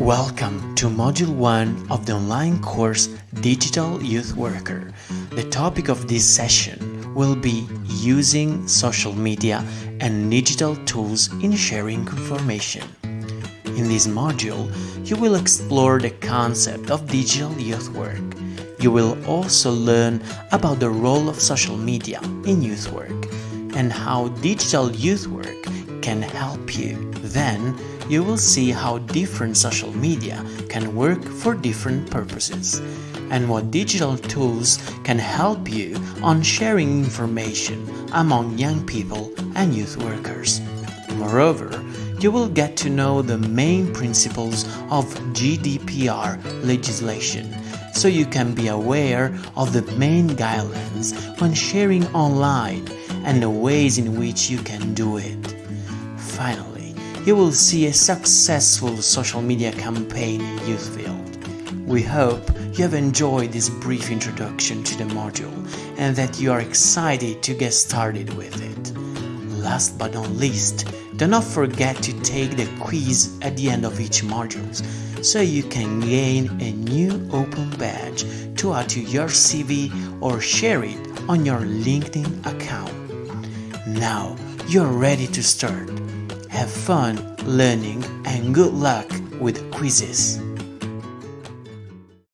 Welcome to Module 1 of the online course Digital Youth Worker. The topic of this session will be using social media and digital tools in sharing information. In this module, you will explore the concept of digital youth work. You will also learn about the role of social media in youth work and how digital youth work can help you. Then, you will see how different social media can work for different purposes and what digital tools can help you on sharing information among young people and youth workers. Moreover, you will get to know the main principles of GDPR legislation so you can be aware of the main guidelines when sharing online and the ways in which you can do it. Finally, you will see a successful social media campaign in youth field. We hope you have enjoyed this brief introduction to the module and that you are excited to get started with it. Last but not least, do not forget to take the quiz at the end of each module so you can gain a new open badge to add to your CV or share it on your LinkedIn account. Now you're ready to start. Have fun learning and good luck with quizzes.